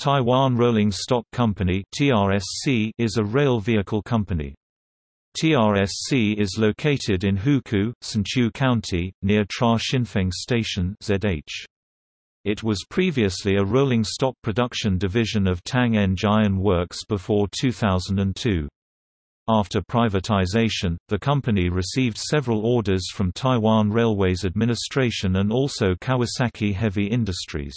Taiwan Rolling Stock Company is a rail vehicle company. TRSC is located in Hukou, Hsinchu County, near Tra Hsinfeng Station (ZH). It was previously a rolling stock production division of Tang Eng Iron Works before 2002. After privatization, the company received several orders from Taiwan Railways Administration and also Kawasaki Heavy Industries.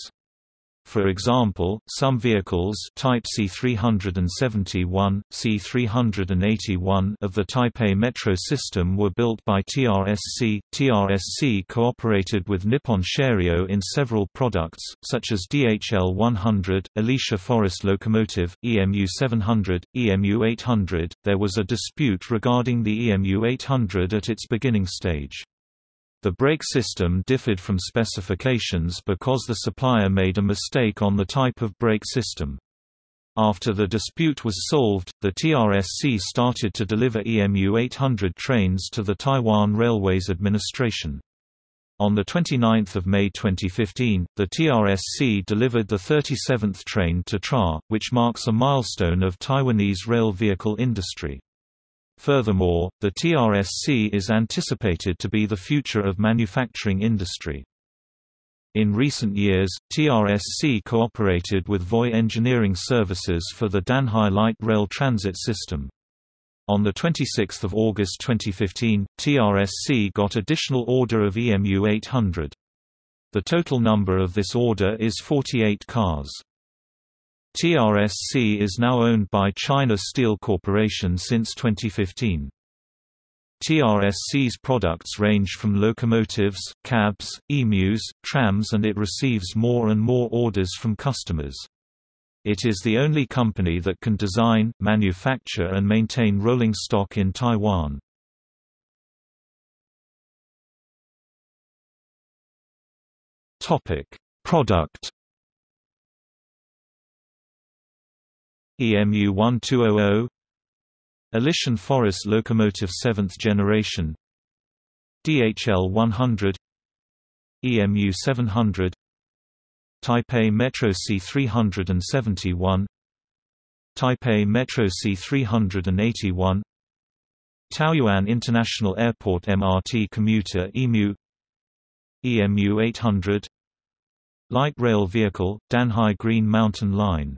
For example, some vehicles Type C371, C381 of the Taipei Metro system were built by TRSC. TRSC cooperated with Nippon Sharyo in several products, such as DHL 100, Alishan Forest locomotive, EMU 700, EMU 800. There was a dispute regarding the EMU 800 at its beginning stage. The brake system differed from specifications because the supplier made a mistake on the type of brake system. After the dispute was solved, the TRSC started to deliver EMU 800 trains to the Taiwan Railways Administration. On 29 May 2015, the TRSC delivered the 37th train to TRA, which marks a milestone of Taiwanese rail vehicle industry. Furthermore, the TRSC is anticipated to be the future of manufacturing industry. In recent years, TRSC cooperated with VOI Engineering Services for the Danhai Light Rail Transit System. On 26 August 2015, TRSC got additional order of EMU 800. The total number of this order is 48 cars. TRSC is now owned by China Steel Corporation since 2015. TRSC's products range from locomotives, cabs, emus, trams and it receives more and more orders from customers. It is the only company that can design, manufacture and maintain rolling stock in Taiwan. Product EMU 1200 Alishan Forest Locomotive 7th generation DHL 100 EMU 700 Taipei Metro C371 Taipei Metro C381 Taoyuan International Airport MRT commuter EMU EMU 800 Light rail vehicle, Danhai Green Mountain Line